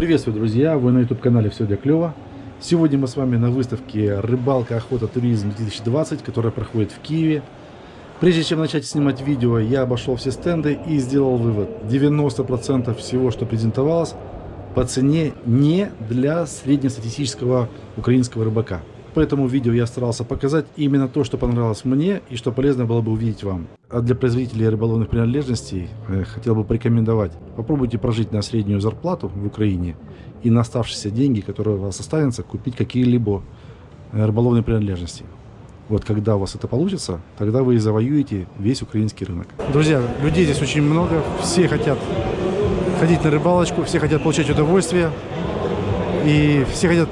Приветствую, друзья! Вы на YouTube-канале «Все для клёва». Сегодня мы с вами на выставке «Рыбалка, охота, туризм-2020», которая проходит в Киеве. Прежде чем начать снимать видео, я обошел все стенды и сделал вывод. 90% всего, что презентовалось, по цене не для среднестатистического украинского рыбака. Поэтому видео я старался показать именно то, что понравилось мне и что полезно было бы увидеть вам. А для производителей рыболовных принадлежностей э, хотел бы порекомендовать. Попробуйте прожить на среднюю зарплату в Украине и на оставшиеся деньги, которые у вас останутся, купить какие-либо э, рыболовные принадлежности. Вот когда у вас это получится, тогда вы и завоюете весь украинский рынок. Друзья, людей здесь очень много, все хотят ходить на рыбалочку, все хотят получать удовольствие, и все хотят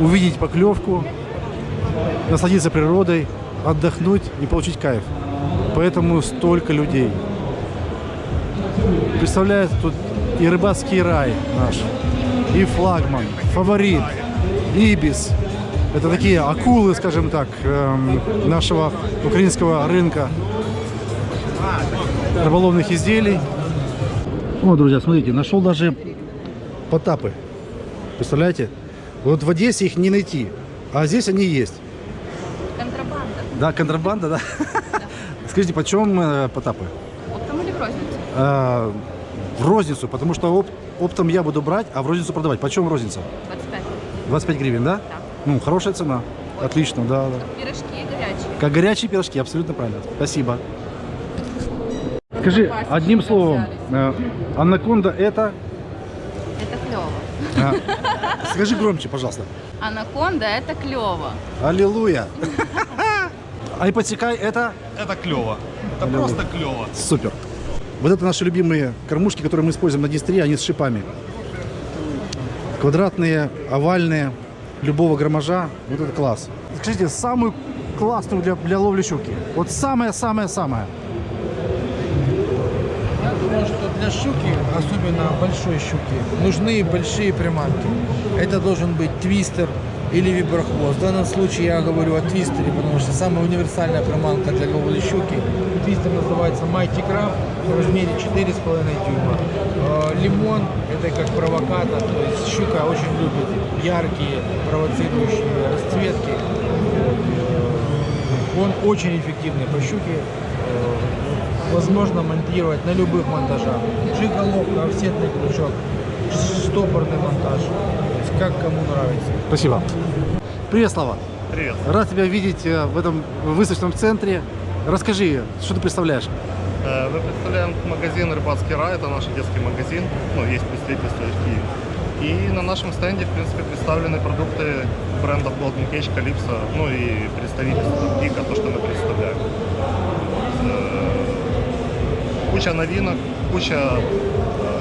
увидеть поклевку, насладиться природой, отдохнуть и получить кайф. Поэтому столько людей. Представляет тут и рыбацкий рай наш, и флагман, фаворит, ибис. Это такие акулы, скажем так, эм, нашего украинского рынка рыболовных изделий. О, друзья, смотрите, нашел даже потапы. Представляете? Вот в Одессе их не найти, а здесь они есть. Да, контрабанда, да? Скажите, почем э, потапы? Оптом или в розницу? А, в розницу, потому что оп оптом я буду брать, а в розницу продавать. Почем розница? 25. 25 гривен, да? Да. Ну, хорошая цена. Отлично, да, да. Пирожки горячие. Как горячие пирожки, абсолютно правильно. Спасибо. Скажи, одним словом, э, анаконда это... Это клево. а, скажи громче, пожалуйста. Анаконда это клево. Аллилуйя. А ипотекай это... Это клево. Это Аллилуйя. просто клево. Супер. Вот это наши любимые кормушки, которые мы используем на дистре, они с шипами. Квадратные, овальные, любого громажа. Вот это класс. Скажите, самую классную для, для ловли щуки? Вот самое-самое-самое. Я думаю, что для щуки, особенно большой щуки, нужны большие приманки. Это должен быть твистер или виброхвост. В данном случае я говорю о твистере, потому что самая универсальная приманка для ловли щуки. Твистер называется Mighty Crab в размере 4,5 дюйма. Э, Лимон – это как провокатор, то есть щука очень любит яркие провоцирующие расцветки. Э, Он очень эффективный по щуке. Э, Возможно монтировать на любых монтажах. Жиголовка, офсетный крючок, стопорный монтаж. Как кому нравится. Спасибо. Привет, Слава. Привет. Рад тебя видеть э, в этом выставочном центре. Расскажи, что ты представляешь? Э, Мы представляем магазин «Рыбацкий рай». Это наш детский магазин. Ну, есть представительство в Киеве. И на нашем стенде, в принципе, представлены продукты брендов Golden Cage, Calypso, ну и представительство Дика, то, что мы представляем. Э, Куча новинок, куча...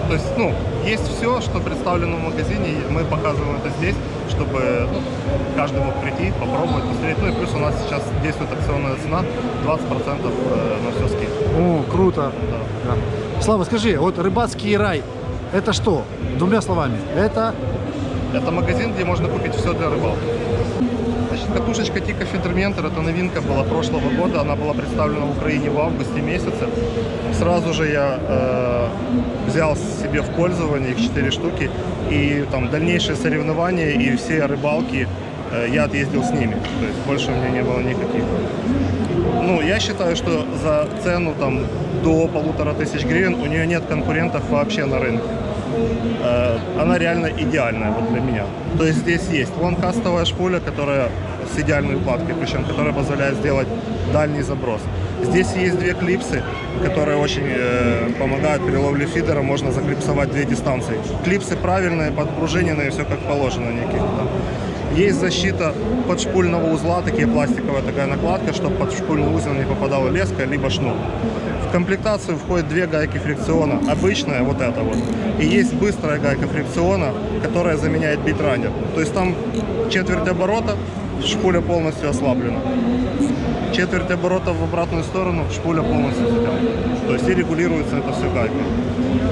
То есть, ну, есть все, что представлено в магазине, мы показываем это здесь, чтобы ну, каждый мог прийти, попробовать, посмотреть. Ну и плюс у нас сейчас действует акционная цена, 20% э, на все скидка. О, круто. Да. Да. Слава, скажи, вот рыбацкий рай, это что? Двумя словами. Это Это магазин, где можно купить все для рыбалки. Катушечка Тика Фидерментер, это новинка была прошлого года, она была представлена в Украине в августе месяце. Сразу же я э, взял себе в пользование их 4 штуки, и там дальнейшие соревнования и все рыбалки э, я отъездил с ними, то есть больше у меня не было никаких. Ну, я считаю, что за цену там до полутора тысяч гривен у нее нет конкурентов вообще на рынке. Э, Она реально идеальная вот для меня. То есть здесь есть лонкастовая шпуля, которая с идеальной укладкой, причем которая позволяет сделать дальний заброс. Здесь есть две клипсы, которые очень э, помогают при ловле фидера. Можно заклипсовать две дистанции. Клипсы правильные, подпружиненные, все как положено. Никаких там. Есть защита подшпульного узла, такие пластиковая такая накладка, чтобы под шпульный узел не попадала леска, либо шнур. В комплектацию входит две гайки фрикциона. Обычная, вот эта вот. И есть быстрая гайка фрикциона, которая заменяет битранер. То есть там четверть оборота, шпуля полностью ослаблена. Четверть оборота в обратную сторону, шпуля полностью затянута. То есть и регулируется это все гайкой.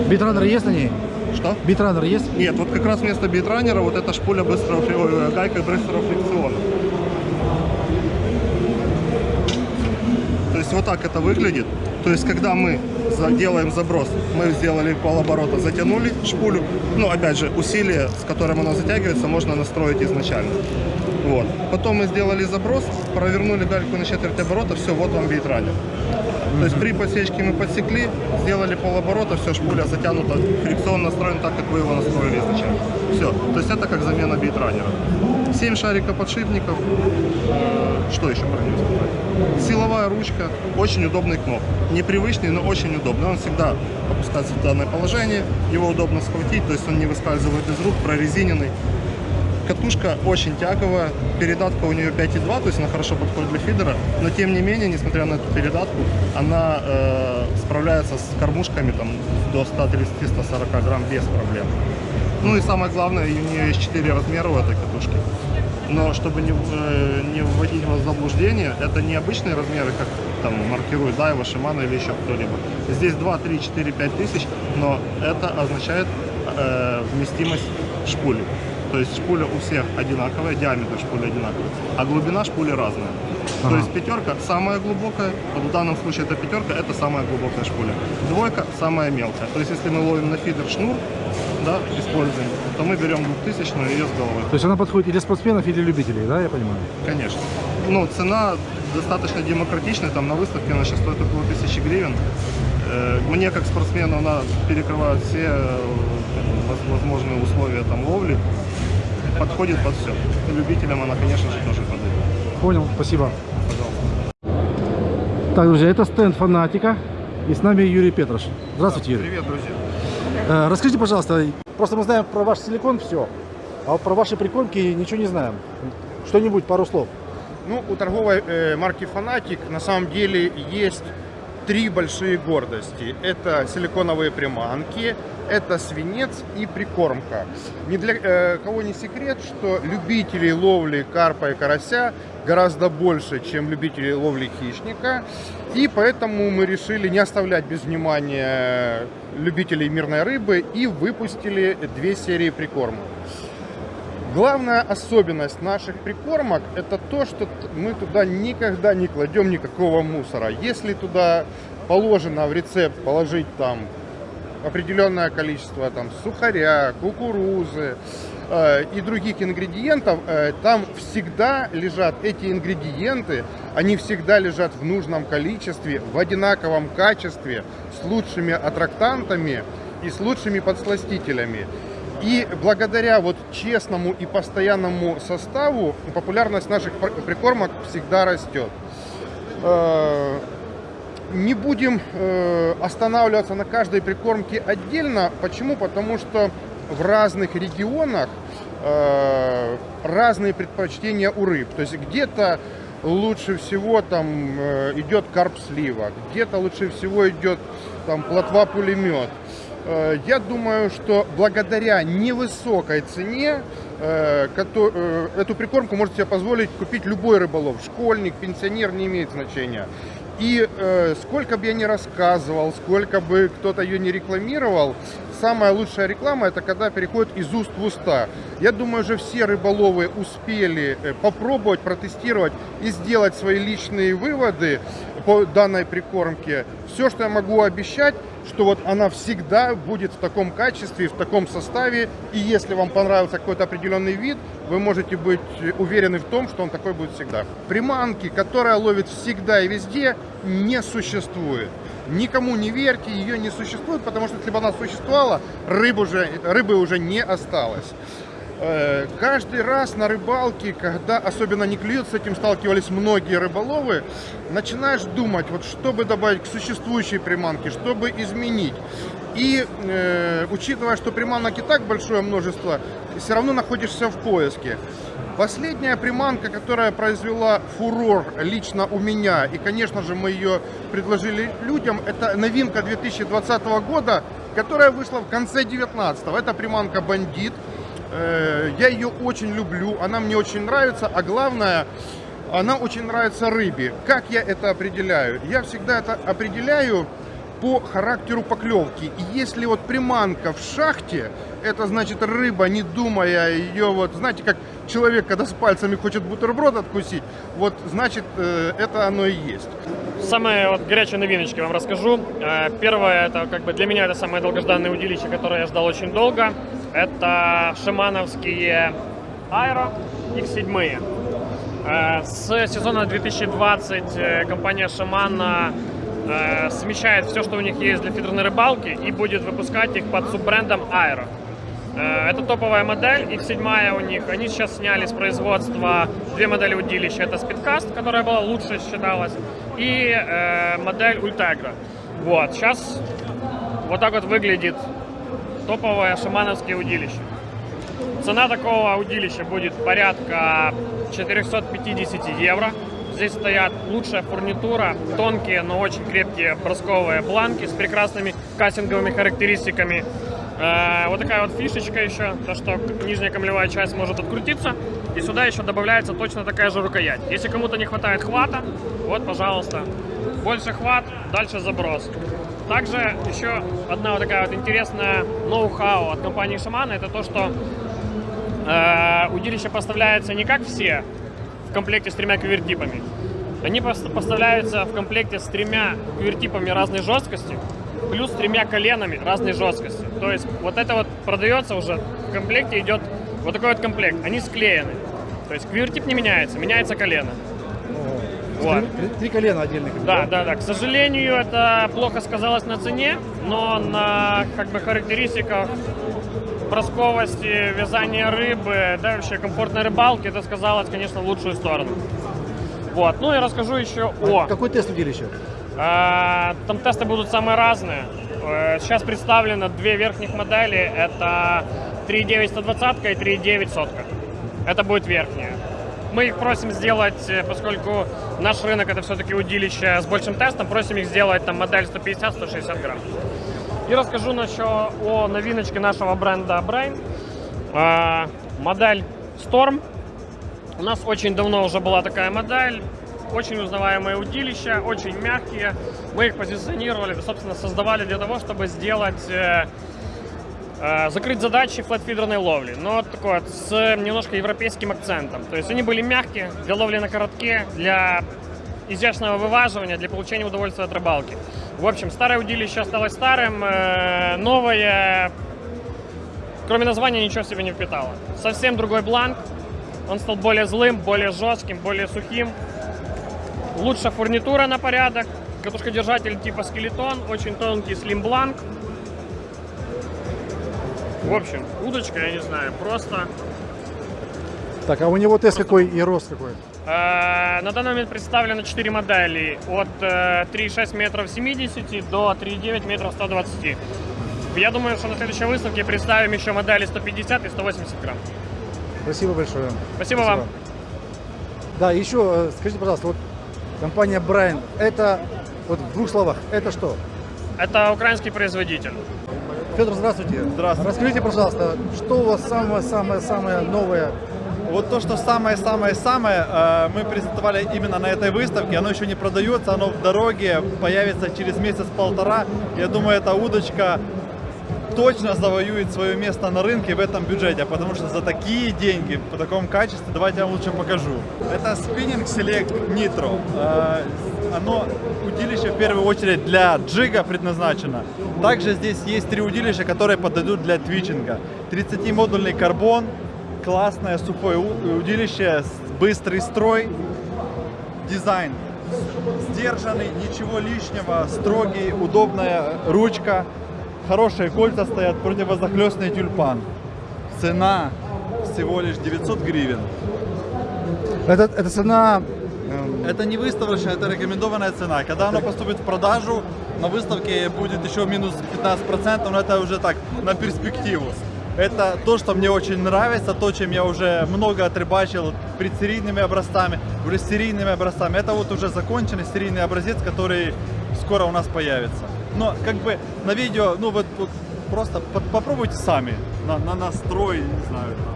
битранер есть на ней? Что? Битранер есть? Нет, вот как раз вместо битранера вот эта шпуля быстрого, ой, гайка быстрого фрикциона. То есть вот так это выглядит. То есть когда мы делаем заброс. Мы сделали полоборота, затянули шпулю. Ну, опять же, усилие, с которым она затягивается, можно настроить изначально. Вот. Потом мы сделали заброс, провернули гальку на четверть оборота, все, вот вам бейтранер. То есть при подсечке мы подсекли, сделали полоборота, все, шпуля затянута, фрикцион настроен так, как вы его настроили изначально. Все. То есть это как замена бейтранера. 7 шариков подшипников. Э, Что еще про него? Силовая ручка, очень удобный кноп. Непривычный, но очень удобный. Он всегда опускается в данное положение, его удобно схватить, то есть он не выскальзывает из рук, прорезиненный. Катушка очень тяговая, передатка у нее 5,2, то есть она хорошо подходит для фидера, но тем не менее, несмотря на эту передатку, она э, справляется с кормушками там, до 130-140 грамм без проблем. Ну и самое главное, у нее есть 4 размера у этой катушки. Но чтобы не, э, не вводить вас в заблуждение, это не обычные размеры, как там маркирует Дайва, Шимана или еще кто-либо. Здесь 2, 3, 4, 5 тысяч, но это означает э, вместимость шпули. То есть шпуля у всех одинаковая, диаметр шпули одинаковый, а глубина шпули разная. То Ага. есть пятерка самая глубокая, вот в данном случае это пятерка, это самая глубокая шпуля. Двойка самая мелкая. То есть если мы ловим на фидер шнур, да, используем, то мы берем двухтысячную ее с головой. То есть она подходит и для спортсменов, и для любителей, да, я понимаю? Конечно. Ну, цена достаточно демократичная, там на выставке она сейчас стоит около тысячи гривен. Э, Мне, как спортсмену, она перекрывает все э, воз- возможные условия там ловли. Подходит под все. Любителям она, конечно же, тоже подойдет. Понял, спасибо. Пожалуйста. Так, друзья, это стенд фанатика. И с нами Юрий Петрош. Здравствуйте, Юрий. Привет, друзья. Э, Расскажите, пожалуйста, просто мы знаем про ваш силикон все, а про ваши прикормки ничего не знаем. Что-нибудь, пару слов. Ну, у торговой э, марки Фанатик на самом деле есть три большие гордости. Это силиконовые приманки, это свинец и прикормка. Ни для э, кого не секрет, что любителей ловли карпа и карася гораздо больше, чем любителей ловли хищника. И поэтому мы решили не оставлять без внимания любителей мирной рыбы и выпустили две серии прикормок. Главная особенность наших прикормок это то, что мы туда никогда не кладем никакого мусора. Если туда положено в рецепт положить там определенное количество там сухаря, кукурузы э, и других ингредиентов, э, там всегда лежат эти ингредиенты, они всегда лежат в нужном количестве, в одинаковом качестве, с лучшими аттрактантами и с лучшими подсластителями. И благодаря вот честному и постоянному составу популярность наших пр- прикормок всегда растет. Не будем э, останавливаться на каждой прикормке отдельно. Почему? Потому что в разных регионах э, разные предпочтения у рыб. То есть где-то лучше всего там э, идет карп слива, где-то лучше всего идет там плотва пулемет. Я думаю, что благодаря невысокой цене эту прикормку может себе позволить купить любой рыболов. Школьник, пенсионер, не имеет значения. И э, сколько бы я ни рассказывал, сколько бы кто-то ее не рекламировал, самая лучшая реклама это когда переходит из уст в уста. Я думаю, уже все рыболовы успели э, попробовать, протестировать и сделать свои личные выводы по данной прикормке. Все, что я могу обещать, что вот она всегда будет в таком качестве, в таком составе. И если вам понравился какой-то определенный вид, вы можете быть уверены в том, что он такой будет всегда. Приманки, которая ловит всегда и везде, не существует. Никому не верьте, ее не существует, потому что если бы она существовала, рыб уже, рыбы уже не осталось. Э, Каждый раз на рыбалке, когда особенно не клюют, с этим сталкивались многие рыболовы, начинаешь думать, вот что бы добавить к существующей приманке, что бы изменить. И э, учитывая, что приманок и так большое множество, все равно находишься в поиске. Последняя приманка, которая произвела фурор лично у меня, и, конечно же, мы ее предложили людям, это новинка 2020 года, которая вышла в конце 2019. Это приманка «Бандит». Э, Я ее очень люблю, она мне очень нравится, а главное, она очень нравится рыбе. Как я это определяю? Я всегда это определяю по характеру поклевки. И если вот приманка в шахте, это значит рыба, не думая ее, вот знаете, как человек, когда с пальцами хочет бутерброд откусить, вот значит э, это оно и есть. Самые вот горячие новиночки вам расскажу. Э, Первое, это как бы для меня это самое долгожданное удилище, которое я ждал очень долго. Это шамановские Аэро X7. Э, С сезона 2020 э, компания Шамана э, смещает все, что у них есть для фидерной рыбалки и будет выпускать их под суббрендом Aero. Это топовая модель, X7 у них. Они сейчас сняли с производства две модели удилища. Это Speedcast, которая была лучше считалась, и э, модель Ultegra. Вот, сейчас вот так вот выглядит топовое шамановское удилище. Цена такого удилища будет порядка 450 евро. Здесь стоят лучшая фурнитура, тонкие, но очень крепкие бросковые бланки с прекрасными кастинговыми характеристиками. Э, вот такая вот фишечка еще, то что нижняя камлевая часть может открутиться. И сюда еще добавляется точно такая же рукоять. Если кому-то не хватает хвата, вот, пожалуйста, больше хват, дальше заброс. Также еще одна вот такая вот интересная ноу-хау от компании Шамана, это то, что э, удилище поставляется не как все в комплекте с тремя квертипами. Они пос- поставляются в комплекте с тремя квертипами разной жесткости, плюс тремя коленами разной жесткости. То есть вот это вот продается уже в комплекте идет вот такой вот комплект. Они склеены. То есть квертип не меняется, меняется колено. Вот. Три, три колена отдельных. Да, да, да. К сожалению, это плохо сказалось на цене, но на как бы характеристиках бросковости, вязания рыбы, да, вообще комфортной рыбалки, это сказалось, конечно, в лучшую сторону. Вот. Ну и расскажу еще о... А Какой тест удилища? А, Там тесты будут самые разные. Э, Сейчас представлено две верхних модели. Это 3.9 120 и 3.9 сотка. Это будет верхняя. Мы их просим сделать, э, поскольку наш рынок это все-таки удилище с большим тестом, просим их сделать там модель 150-160 грамм. И расскажу насчет о новиночке нашего бренда Brain. А, Модель Storm. У нас очень давно уже была такая модель. Очень узнаваемые удилища, очень мягкие. Мы их позиционировали, собственно, создавали для того, чтобы сделать э, закрыть задачи флетфидерной ловли, но такое вот с немножко европейским акцентом. То есть они были мягкие для ловли на коротке, для изящного вываживания, для получения удовольствия от рыбалки. В общем, старое удилище осталось старым, э, новое, кроме названия, ничего в себе не впитало. Совсем другой бланк, он стал более злым, более жестким, более сухим. Лучше фурнитура на порядок, катушкодержатель типа скелетон, очень тонкий слим-бланк. В общем, удочка, я не знаю, просто Так, а у него тест какой и рост какой? Э, На данный момент представлено 4 модели от э, 3,6 метров 70 до 3,9 метров 120. Я думаю, что на следующей выставке представим еще модели 150 и 180 грамм. Спасибо большое. Спасибо, вам. Да, еще э, скажите, пожалуйста, вот компания Брайан, это, вот в двух словах, это что? Это украинский производитель. Федор, здравствуйте. Здравствуйте. Расскажите, пожалуйста, что у вас самое-самое-самое новое? Вот то, что самое-самое-самое, э, мы презентовали именно на этой выставке. Оно еще не продается, оно в дороге, появится через месяц-полтора. Я думаю, эта удочка точно завоюет свое место на рынке в этом бюджете, потому что за такие деньги, по такому качеству, давайте я вам лучше покажу. Это Spinning Select Nitro. Оно удилище в первую очередь для джига предназначено. Также здесь есть три удилища, которые подойдут для твичинга. 30-модульный карбон, классное сухое удилище, быстрый строй, дизайн сдержанный, ничего лишнего, строгий, удобная ручка, хорошие кольца стоят, противозахлестный тюльпан. Цена всего лишь 900 гривен. Это, это цена... эм, Это не выставочная, это рекомендованная цена. Когда оно поступит в продажу, на выставке будет еще минус 15%, но это уже так, на перспективу. Это то, что мне очень нравится, то, чем я уже много отрыбачил предсерийными образцами, уже серийными образцами. Это вот уже законченный серийный образец, который скоро у нас появится. Но как бы на видео, ну вот, вот просто по- попробуйте сами, на, на настрой, не знаю, там.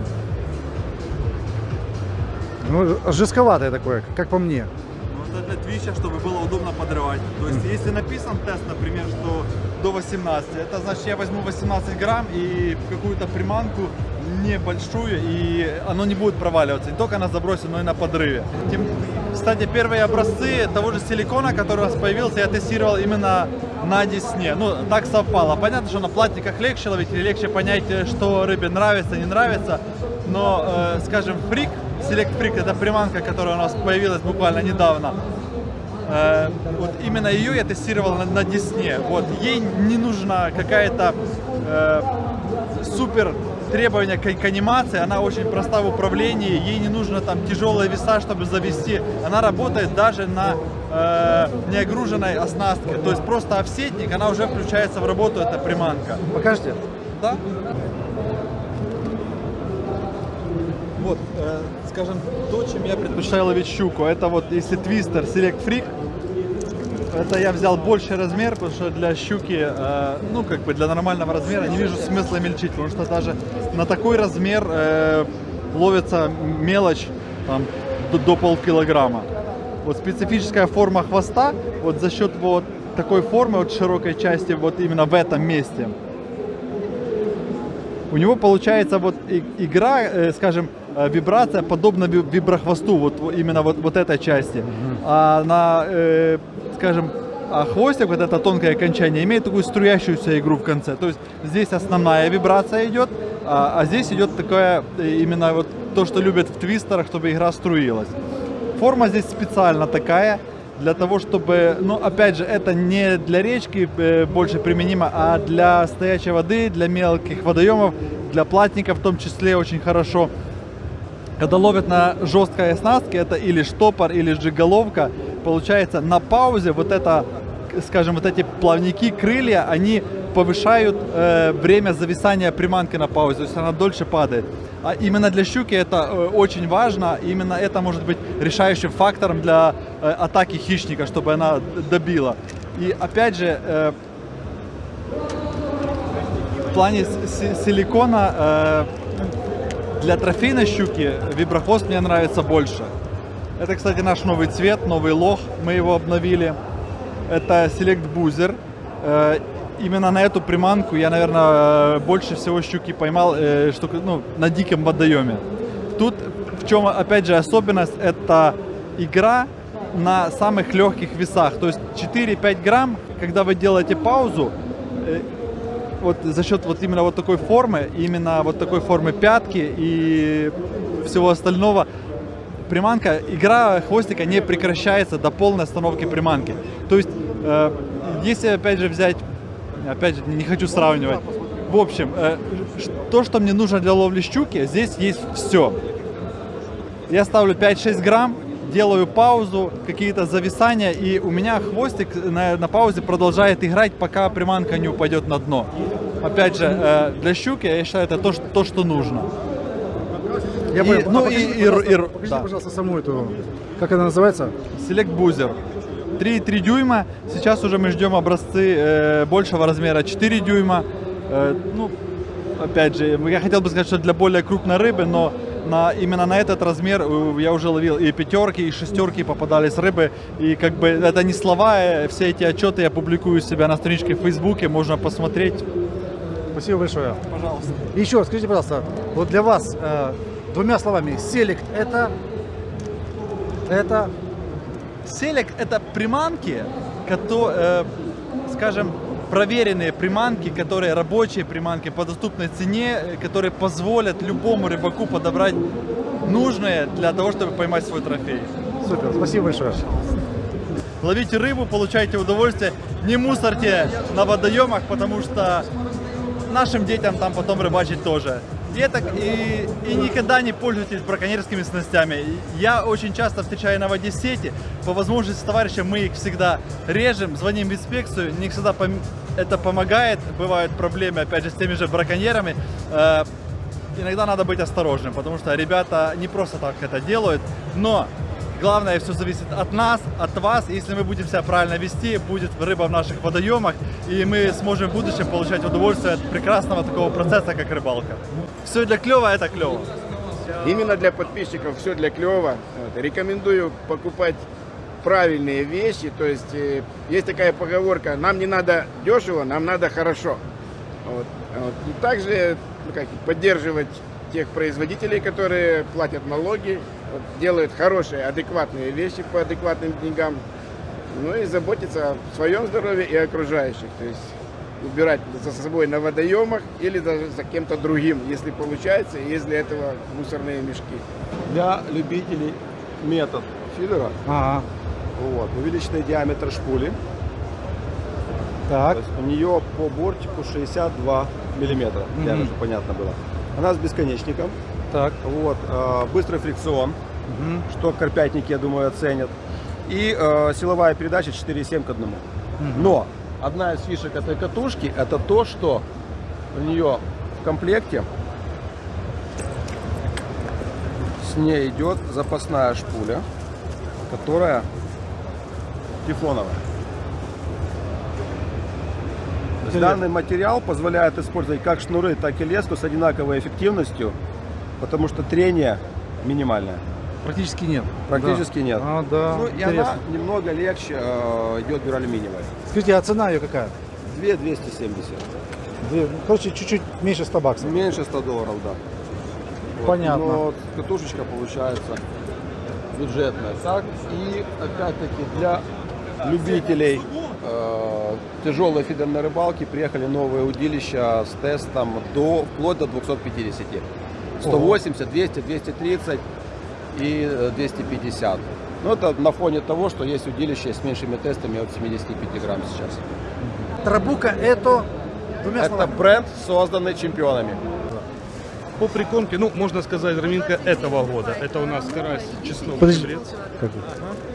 Ну, жестковатое такое, как по мне. это для твича, чтобы было удобно подрывать. То есть, если написан тест, например, что до 18, это значит, я возьму 18 грамм и какую-то приманку небольшую, и оно не будет проваливаться. Не только на забросе, но и на подрыве. Тем- кстати, первые образцы того же силикона, который у нас появился, я тестировал именно на Десне. Ну, так совпало. Понятно, что на платниках легче ловить, или легче понять, э, что рыбе нравится, не нравится. Но, э, скажем, фрик, Select Freak, это приманка, которая у нас появилась буквально недавно. Э, вот именно ее я тестировал на, на Десне. Вот ей не нужна какая-то э, супер требования к, к анимации, она очень проста в управлении, ей не нужно там тяжелые веса, чтобы завести. Она работает даже на э, неогруженной оснастке. То есть просто офсетник, она уже включается в работу, эта приманка. Покажете? Да. Вот, э, скажем, то, чем я предпочитаю ловить щуку, это вот если твистер Select Freak, это я взял больший размер, потому что для щуки, э, ну, как бы для нормального размера не вижу смысла мельчить, потому что даже на такой размер э, ловится мелочь там, до, до полкилограмма. Вот специфическая форма хвоста, вот за счет вот такой формы, вот широкой части, вот именно в этом месте, у него получается вот игра, э, скажем, вибрация подобна ви- виброхвосту, вот именно вот, вот этой части. А на, э, скажем, а хвостик, вот это тонкое окончание, имеет такую струящуюся игру в конце. То есть здесь основная вибрация идет, а, а здесь идет такое э, именно вот то, что любят в твистерах, чтобы игра струилась. Форма здесь специально такая, для того, чтобы, ну, опять же, это не для речки э, больше применимо, а для стоячей воды, для мелких водоемов, для платников в том числе очень хорошо. Когда ловят на жесткой оснастке, это или штопор, или жиголовка, получается на паузе вот это, скажем, вот эти плавники, крылья, они повышают э, время зависания приманки на паузе, то есть она дольше падает. А именно для щуки это э, очень важно, именно это может быть решающим фактором для э, атаки хищника, чтобы она добила. И опять же, э, в плане силикона э, для трофейной щуки виброхвост мне нравится больше. Это, кстати, наш новый цвет, новый лох, мы его обновили. Это Select Boozer. Э, Именно на эту приманку я, наверное, больше всего щуки поймал э, что, ну, на диком водоеме. Тут в чем, опять же, особенность, это игра на самых легких весах. То есть 4-5 грамм, когда вы делаете паузу, э, вот за счет вот именно вот такой формы, именно вот такой формы пятки и всего остального, приманка, игра хвостика не прекращается до полной остановки приманки. То есть, э, если опять же взять, опять же, не хочу сравнивать, в общем, э, то, что мне нужно для ловли щуки, здесь есть все. Я ставлю 5-6 грамм, делаю паузу, какие-то зависания, и у меня хвостик на, на паузе продолжает играть, пока приманка не упадет на дно. Опять же, э, для щуки, я считаю, это то, что, то, что нужно. Я И- понял. ну А покажите, и- пожалуйста, и- покажите, да. пожалуйста, саму эту, как она называется? Select Boozer. 3,3 дюйма. Сейчас уже мы ждем образцы э, большего размера 4 дюйма. Э, ну, опять же, я хотел бы сказать, что для более крупной рыбы, но на, именно на этот размер э, я уже ловил и пятерки, и шестерки попадались рыбы. И как бы это не слова, э, все эти отчеты я публикую у себя на страничке в Фейсбуке, можно посмотреть. Спасибо большое. Пожалуйста. Еще, скажите, пожалуйста, вот для вас э, двумя словами, селект это, это, Селек это приманки, кото- э, скажем, проверенные приманки, которые рабочие приманки по доступной цене, э, которые позволят любому рыбаку подобрать нужное для того, чтобы поймать свой трофей. супер, спасибо большое. Ловите рыбу, получайте удовольствие, не мусорьте на водоемах, потому что нашим детям там потом рыбачить тоже. Это, и, и никогда не пользуйтесь браконьерскими снастями. Я очень часто встречаю на воде сети. По возможности с товарищем мы их всегда режем, звоним в инспекцию. Не всегда пом- это помогает. Бывают проблемы, опять же, с теми же браконьерами. Э, иногда надо быть осторожным, потому что ребята не просто так это делают. Но Главное, все зависит от нас, от вас. Если мы будем себя правильно вести, будет рыба в наших водоемах, и мы сможем в будущем получать удовольствие от прекрасного такого процесса, как рыбалка. Все для клева, это клево. Именно для подписчиков все для клева. Рекомендую покупать правильные вещи. То есть э, есть такая поговорка, нам не надо дешево, нам надо хорошо. Вот. И также ну, как, поддерживать тех производителей, которые платят налоги, вот, делают хорошие, адекватные вещи по адекватным деньгам. Ну и заботиться о своем здоровье и окружающих. То есть убирать за собой на водоемах или даже за кем-то другим, если получается, и есть для этого мусорные мешки. для любителей метод фидера. Ага. Вот, увеличенный диаметр шпули. Так. То есть у нее по бортику 62 миллиметра, для Мгм. чтобы понятно было. Она с бесконечником. Так. Вот, э, быстрый фрикцион, что карпятники, я думаю, оценят. И э, силовая передача 4,7 к 1. Но одна из фишек этой катушки это то, что у нее в комплекте с ней идет запасная шпуля, которая тефлоновая. Данный материал позволяет использовать как шнуры, так и леску с одинаковой эффективностью, потому что трение минимальное. Практически нет. Практически Да. нет. А, да. Ну, и Интересно. она немного легче э, идет дюралюминиевая. Скажите, а цена ее какая? 2 270. Две- ну, Короче, чуть-чуть меньше 100 баксов. Меньше 100 долларов, да. Вот. Понятно. Но катушечка получается бюджетная. Так, и опять-таки для любителей э, тяжелой фидерной рыбалки приехали новые удилища с тестом до, вплоть до 250. 180, 200, 230 и э, 250. Ну, это на фоне того, что есть удилища с меньшими тестами от 75 грамм сейчас. Трабука это двумя Это словами. бренд, созданный чемпионами. По прикормке, ну, можно сказать, раминка этого года. Это у нас карась чеснок Подожди. чебрец. Как?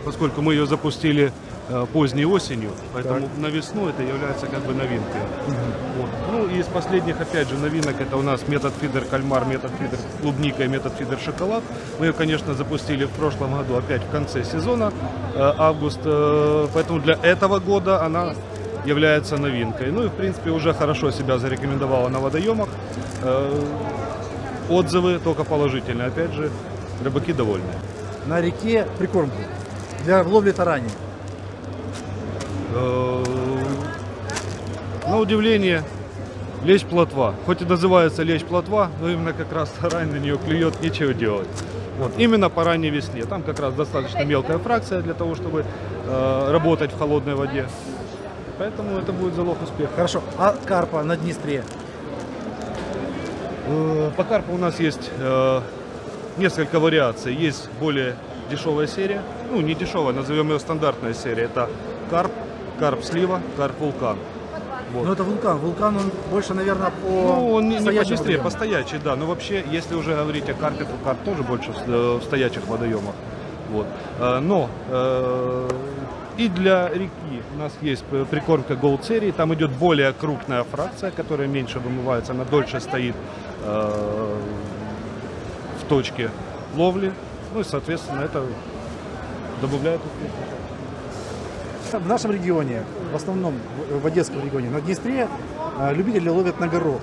Поскольку мы ее запустили э, поздней осенью, поэтому на весну это является как бы новинкой. Вот. Ну и из последних, опять же, новинок это у нас метод фидер кальмар, метод фидер клубника и метод фидер шоколад. Мы ее, конечно, запустили в прошлом году опять в конце сезона, э, август, э, поэтому для этого года она является новинкой. Ну и, в принципе, уже хорошо себя зарекомендовала на водоемах. Отзывы только положительные. Опять же, рыбаки довольны. На реке прикормку для ловли тарани. Э, На удивление, лещ плотва. Хоть и называется лещ плотва, но именно как раз тарань на нее клюет, нечего делать. Вот. Именно по ранней весне. Там как раз достаточно мелкая фракция для того, чтобы э, работать в холодной воде. Поэтому это будет залог успеха. Хорошо. А карпа на Днестре? Э, По карпу у нас есть э, несколько вариаций. Есть более дешевая серия, ну не дешевая, назовем ее стандартная серия. Это карп, карп слива, карп вулкан. Вот. Ну это вулкан. Вулкан он больше, наверное, по Ну, он не, не по стоячим Днестре, водоемам. по стоячей, да. Но вообще, если уже говорить о карпе, то карп тоже больше в, э, в стоячих водоемах. Вот. Но э, и для реки у нас есть прикормка Gold серии. Там идет более крупная фракция, которая меньше вымывается, она дольше стоит э, в точке ловли. Ну и, соответственно, это добавляет. В нашем регионе, в основном в- Одесском регионе, на Днестре а, любители ловят на горох.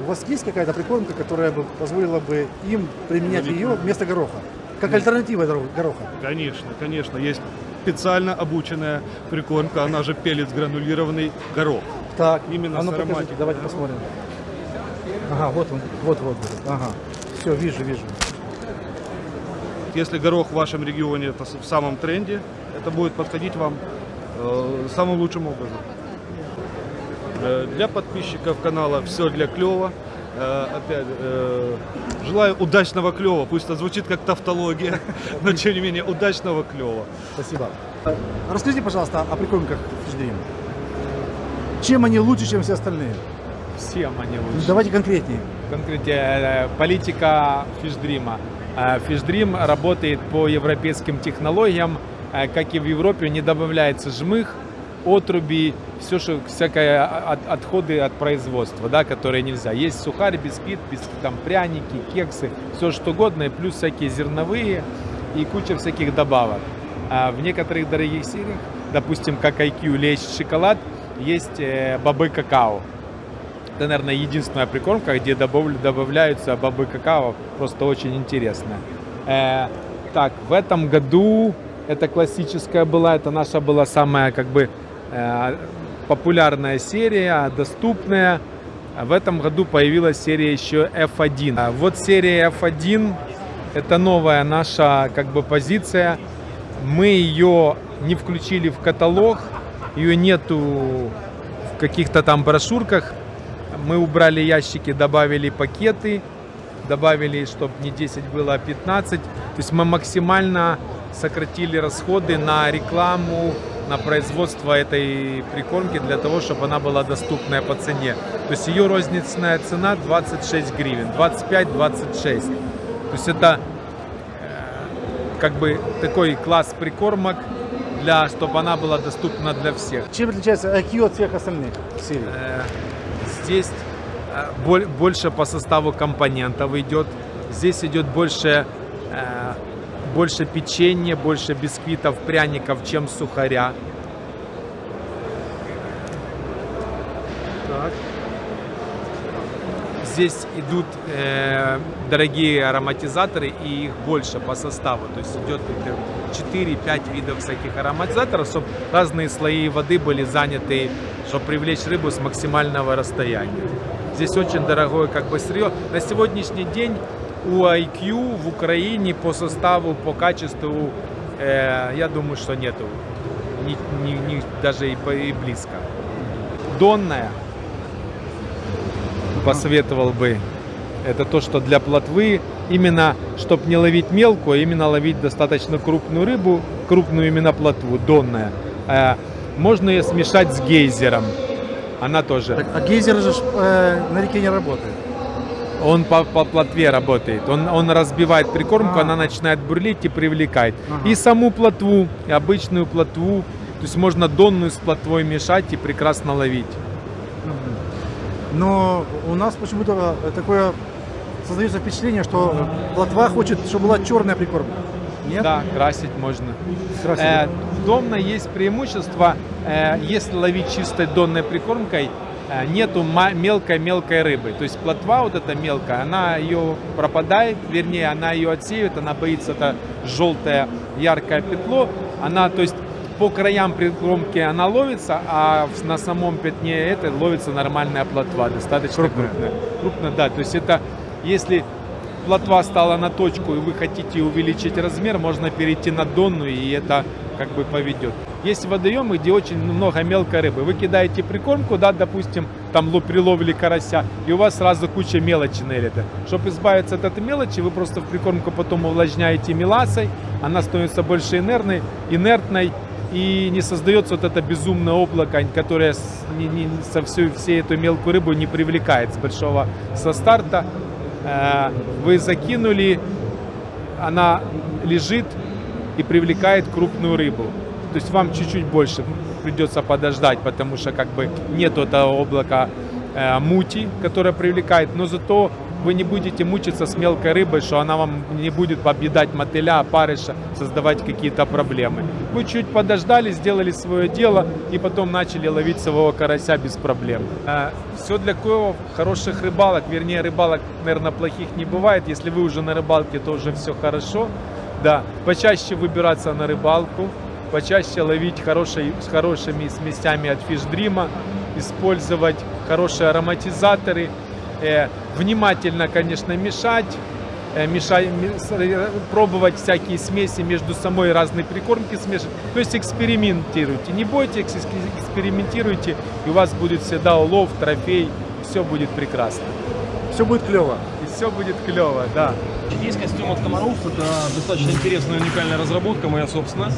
У вас есть какая-то прикормка, которая бы позволила бы им применять ее вместо гороха? Как альтернатива горо- гороха? Конечно, конечно, есть специально обученная прикормка, она же пелец гранулированный горох. Так, Именно а ну с покажите, ароматикой. давайте посмотрим. Ага, вот он, вот, вот, вот. Ага, все, вижу, вижу. Если горох в вашем регионе это в самом тренде, это будет подходить вам э, самым лучшим образом. Э, для подписчиков канала все для клева. Э, опять э, желаю удачного клева. Пусть это звучит как тавтология, но тем не менее удачного клева. Спасибо. Расскажите, пожалуйста, о прикормках Фишдрим. Чем они лучше, чем все остальные? Всем они лучше. Давайте конкретнее. Конкретно э, политика Фишдрима. Э, Фишдрим работает по европейским технологиям. Э, Как и в Европе, не добавляется жмых, отруби, все, что всякое от- отходы от производства, да, которые нельзя. Есть сухарь, бисквит, бис- там пряники, кексы, все что угодно, и плюс всякие зерновые и куча всяких добавок. А в некоторых дорогих сериях, допустим, как IQ, лещ, шоколад, есть бобы какао. Это, наверное, единственная прикормка, где добав- добавляются бобы какао. Просто очень интересно. Э, так, в этом году Это классическая была, это наша была самая как бы э, популярная серия, доступная. В этом году появилась серия еще F1. А Вот серия F1 это новая наша как бы позиция. Мы ее не включили в каталог, ее нету в каких-то там брошюрках. Мы убрали ящики, добавили пакеты, добавили, чтобы не 10 было, а 15. То есть мы максимально сократили расходы на рекламу, на производство этой прикормки для того, чтобы она была доступная по цене. То есть ее розничная цена 26 гривен, 25-26. То есть это э, как бы такой класс прикормок, для, чтобы она была доступна для всех. Чем отличается IQ от всех остальных серий? Э, Здесь э, боль- больше по составу компонентов идет. Здесь идет больше, э, больше печенья, больше бисквитов, пряников, чем сухаря. Так. Здесь идут э, дорогие ароматизаторы и их больше по составу. То есть идет 4-5 видов всяких ароматизаторов, чтобы разные слои воды были заняты, чтобы привлечь рыбу с максимального расстояния. Здесь очень дорогое как бы сырье. На сегодняшний день у IQ в Украине по составу, по качеству, э, я думаю, что нету. Ни- ни- ни- даже и, по- и близко. Донная посоветовал бы. Это то, что для плотвы, именно, чтобы не ловить мелкую, а именно ловить достаточно крупную рыбу, крупную именно плотву, донная. Э, Можно ее смешать с гейзером. Она тоже. Так, а гейзер же э, на реке не работает. Он по, по плотве работает. Он, он разбивает прикормку, А. она начинает бурлить и привлекает. Ага. И саму плотву, и обычную плотву. То есть можно донную с плотвой мешать и прекрасно ловить. Но у нас почему-то такое создается впечатление, что плотва хочет, чтобы была черная прикормка. Нет? Да, красить можно. Красить, Э, донной есть преимущество, э, если ловить чистой донной прикормкой, э, нету мелкой-мелкой рыбы. То есть плотва вот эта мелкая, она ее пропадает, вернее, она ее отсеивает, она боится это желтое яркое петло. Она, то есть по краям прикормки она ловится, а на самом пятне это ловится нормальная плотва, достаточно Крупная. крупная. Крупная, да. То есть это, если плотва стала на точку и вы хотите увеличить размер, можно перейти на донную и это как бы поведет. Есть водоемы, где очень много мелкой рыбы. Вы кидаете прикормку, да, допустим, там ло- приловили карася, и у вас сразу куча мелочи это. Чтобы избавиться от этой мелочи, вы просто в прикормку потом увлажняете меласой, она становится больше инертной, инертной и не создается вот это безумное облако, которое не- не- со всю, всей эту мелкую рыбу не привлекает с большого со старта. Э, Вы закинули, она лежит и привлекает крупную рыбу. То есть вам чуть-чуть больше придется подождать, потому что как бы нет этого облака э, мути, которое привлекает, но зато вы не будете мучиться с мелкой рыбой, что она вам не будет объедать мотыля, опарыша, создавать какие-то проблемы. Вы чуть подождали, сделали свое дело и потом начали ловить своего карася без проблем. все для клёва хороших рыбалок, вернее рыбалок, наверное, плохих не бывает. Если вы уже на рыбалке, то уже все хорошо. Да, почаще выбираться на рыбалку, почаще ловить хорошей, с хорошими смесями от фишдрима, использовать хорошие ароматизаторы, э, внимательно, конечно, мешать, э, с- э, пробовать всякие смеси между самой разные прикормки смешивать. То есть экспериментируйте, не бойтесь, экс- экспериментируйте, и у вас будет всегда улов, трофей, все будет прекрасно. Все будет клево. Все будет клево, да. Есть костюм от комаров, это достаточно интересная уникальная разработка, моя собственная.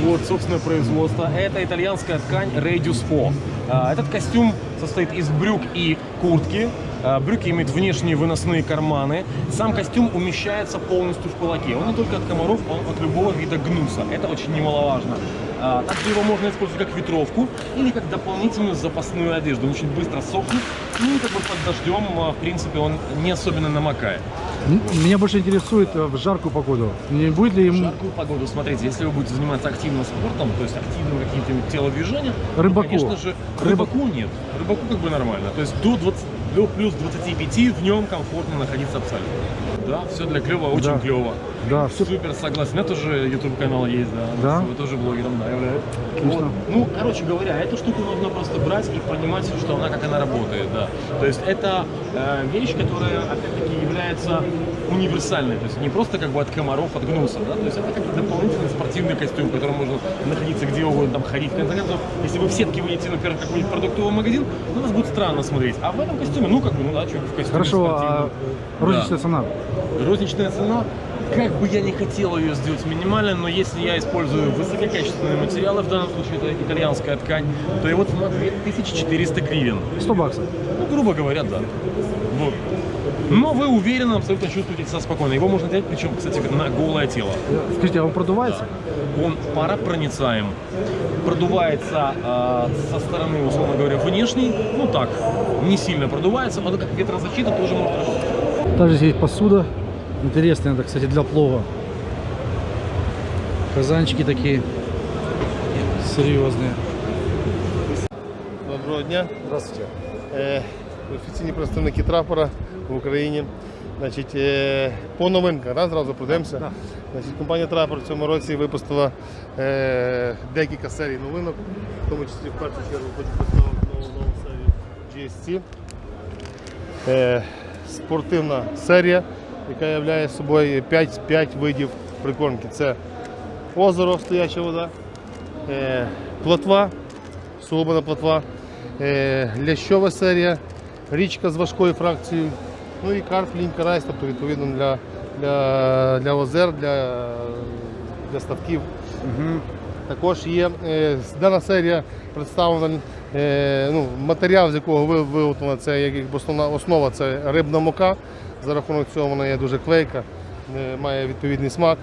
Вот, собственное производство. Это итальянская ткань Radius 4. А, Этот костюм состоит из брюк и куртки. А, Брюки имеют внешние выносные карманы. Сам костюм умещается полностью в кулаке. Он не только от комаров, он от любого вида гнуса. Это очень немаловажно. А, Также его можно использовать как ветровку или как дополнительную запасную одежду. Он очень быстро сохнет и как бы под дождем, а, в принципе, он не особенно намокает. Меня больше интересует э, в жаркую погоду. Не будет ли В ему жаркую погоду, смотрите, если вы будете заниматься активным спортом, то есть активным каким-то телодвижением, Рыбаку. то, конечно же, рыбаку нет. Рыбаку как бы нормально. То есть до 20, до плюс 25 в нем комфортно находиться абсолютно. Да, все для клево, очень Да. клево. Да, все Супер согласен. У меня тоже YouTube канал есть, да. Да? Вы тоже блогером, да, являюсь. Вот. Ну, короче говоря, эту штуку нужно просто брать и понимать, что она, как она работает, да. То есть это э, вещь, которая, опять-таки, является универсальной. То есть не просто как бы от комаров, от гнуса, да. То есть это как дополнительный спортивный костюм, в котором можно находиться где угодно, там ходить. В конце концов, если вы в сетке выйдете, например, в какой-нибудь продуктовый магазин, ну, вас будет странно смотреть. А в этом костюме, ну, как бы, ну да, что в костюме Хорошо, а розничная цена? Розничная цена, как бы я не хотел ее сделать минимальной, но если я использую высококачественные материалы, в данном случае это итальянская ткань, то его цена 2400 гривен. 100 баксов. Ну, грубо говоря, да. Вот. Но вы уверенно абсолютно чувствуете себя спокойно. Его можно взять, причем, кстати, на голое тело. Скажите, а он продувается? Он паропроницаем. Продувается э, со стороны, условно говоря, внешней. Ну так, не сильно продувается. Он как ветрозащита тоже может работать. Также здесь есть посуда. Интересная, это, кстати, для плова. Казанчики такие серьезные. Доброго дня. Здравствуйте. Е, офіційні представники трапора в Україні. Значить, е, по новинках, да, зразу пройдемося. Значить, компанія Трапор в цьому році випустила е, декілька серій новинок, в тому числі в першу чергу хочу представити нову, нову серію GSC. Е, спортивна серія, яка являє собою 5, 5 видів прикормки. Це озеро, стояча вода, е, плотва, суглобана плотва, е, лящова серія, річка з важкою фракцією, ну і карп, лінь, карась, тобто відповідно для, для, для озер, для, для ставків. Також є е, дана серія представлена е, ну, матеріал, з якого ви- виготовлена, це як основна основа це рибна мука. За рахунок цього вона є дуже клейка, е, має відповідний смак.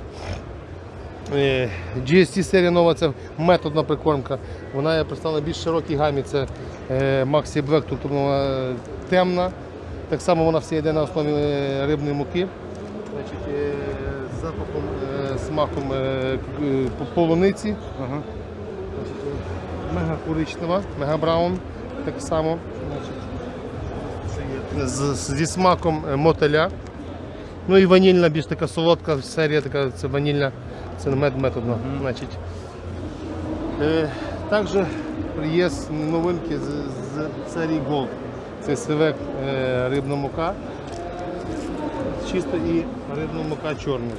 Е, GST серія нова це методна прикормка. Вона є представлена більш широкій гамі. Це е, Maxi Black, тобто вона темна. Так само вона вся йде на основі е, рибної муки. Значить, е, з запахом, е, смаком е, полуниці. Ага. Мега коричнева, мега браун. Так само. Значить, з, зі смаком мотеля. Ну і ванільна, більш така солодка серія, така це ванільна, це мед методна. Значить. Е, також є новинки з, з серії Gold. Це сивек е, рибна мука. Чисто і рибна мука чорна.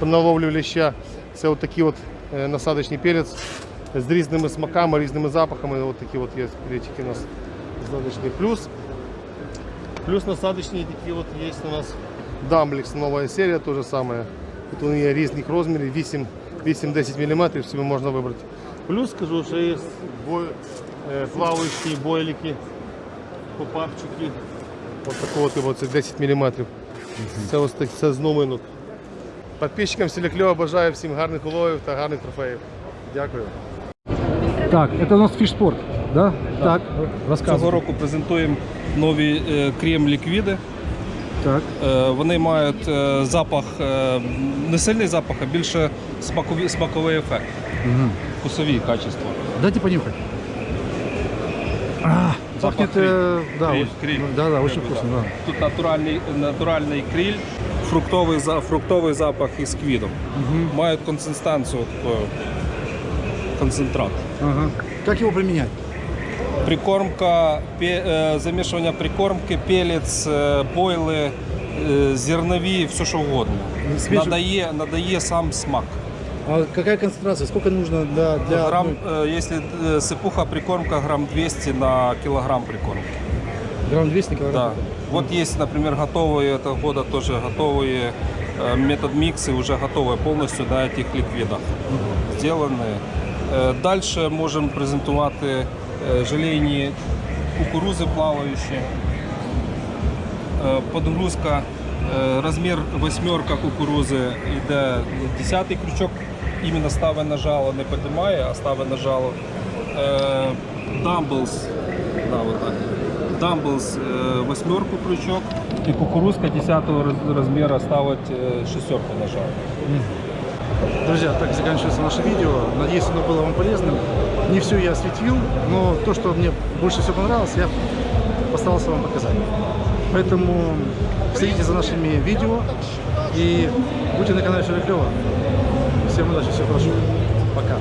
Тобто, на ловлю леща це от такий от е, насадочний перець з різними смаками, різними запахами. От такі от є перечики у нас насадочний. Плюс Плюс насадочные такие вот есть у нас Дамбликс, новая серия, то же самое. Тут вони є різних розмірів, 8 8-10 мм, собі можна вибрати. Плюс скажу, що є бой, е, плаваючі бойлики, попапчики. Ось такого типу, це 10 мм. Це ось так, це з новинок. Підписчикам Селякльова бажаю всім гарних уловів та гарних трофеїв. Дякую. Так, это у нас фишспорт, да? Так, Цього року презентуємо нові е, крем-ліквіди. Так. Е, Вони мають е, запах, е, не сильний запах, а більше смакові, смаковий ефект. Мгм. Вкусові качества. Дайте понюхать. А, пахнет, криль. э, да, Криль, очень- криль. да, да, очень Криль, вкусно, да. да. Тут натуральний, натуральний криль, фруктовий, за- фруктовий запах із квітом. Мають консистенцію такою, концентрат. Ага. Как его применять? Прикормка, пе- е, замішування прикормки, пелець, е, бойли, е, зернові, все що угодно. Свіжу- Надає, надає сам смак. А какая концентрация? Сколько нужно для, для Грамм, одной? э, если э, сыпуха прикормка, грамм 200 на килограмм прикормки. Грамм 200 Да. килограмм? Вот есть, например, готовые этого года тоже готовые э, метод миксы, уже готовые полностью на этих ликвидах сделанные. Э, Дальше можем презентувати желейні кукурузи плавающие. Подгрузка, размер восьмерка кукурузи йде 10 крючок, іменно ставить на жало, не піднімає, а ставить на жало. Е, Дамблс, да, вот так. Дамблс е, восьмерку крючок і кукурузка 10 роз- розміру ставить е, шестерку на жало. Друзья, так заканчивается наше видео. Надеюсь, оно было вам полезным. Не все я осветил, но то, что мне больше всего понравилось, я постарался вам показать. Поэтому следите за нашими видео и будьте на канале Все Клево. Всем удачи, всего хорошего. Пока.